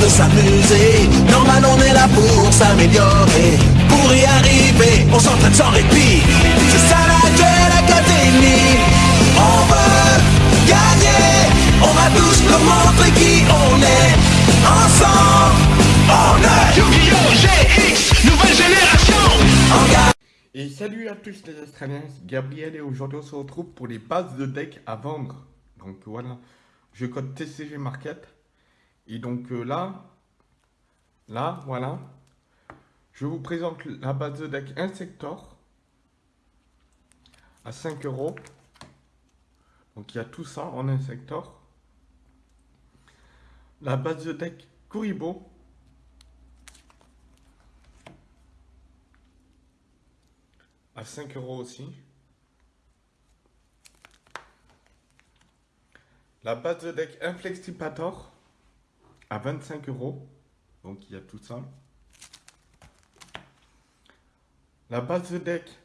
de s'amuser. Normal, on est là pour s'améliorer. Pour y arriver, on s'entraîne sans répit. C'est ça la Duel Academy. On veut gagner. On va tous nous montrer qui on est. Ensemble, on est Yu-Gi-Oh! GX, nouvelle génération. Et salut à tous les Australiens, c'est Gabriel et aujourd'hui on se retrouve pour les bases de deck à vendre. Donc voilà, je code TCG Market. Et donc euh, là, là, voilà, je vous présente la base de deck Insector à 5 euros. Donc il y a tout ça en Insector. La base de deck Kuribo à 5 euros aussi. La base de deck Inflexipator à 25 euros. Donc il y a tout ça. La base de deck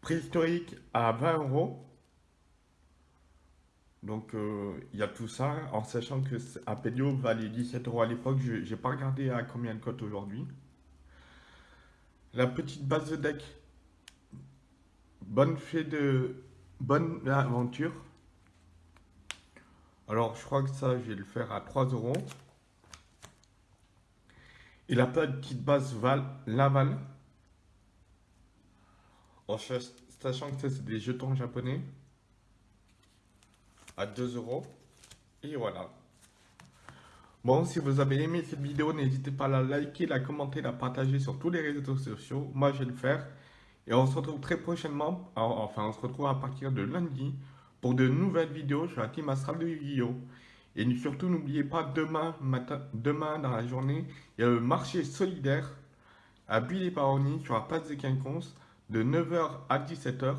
préhistorique à 20 euros. Donc euh, il y a tout ça en sachant que Apelio valait 17 euros à l'époque. Je n'ai pas regardé à combien de cote aujourd'hui. La petite base de deck. Bonne fée de... Bonne aventure. Alors, je crois que ça, je vais le faire à 3 euros. Et la petite base Val, Laval. En sachant que ça, c'est des jetons japonais. À 2 euros. Et voilà. Bon, si vous avez aimé cette vidéo, n'hésitez pas à la liker, la commenter, la partager sur tous les réseaux sociaux. Moi, je vais le faire. Et on se retrouve très prochainement, enfin, on se retrouve à partir de lundi pour de nouvelles vidéos sur la team Astral de Yu-Gi-Oh! Et surtout, n'oubliez pas, demain, demain dans la journée, il y a le marché solidaire à Billy Paroni sur la place des Quinconces de 9h à 17h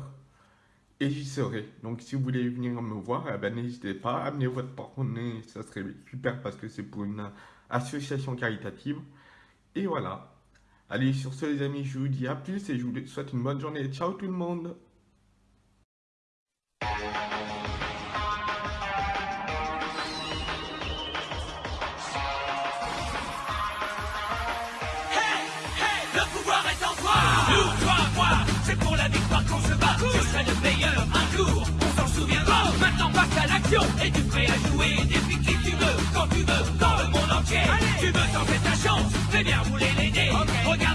et j'y serai. Donc si vous voulez venir me voir, eh ben, n'hésitez pas, amenez votre porte-monnaie, ça serait super parce que c'est pour une association caritative. Et voilà. Allez, sur ce les amis, je vous dis à plus et je vous souhaite une bonne journée. Ciao tout le monde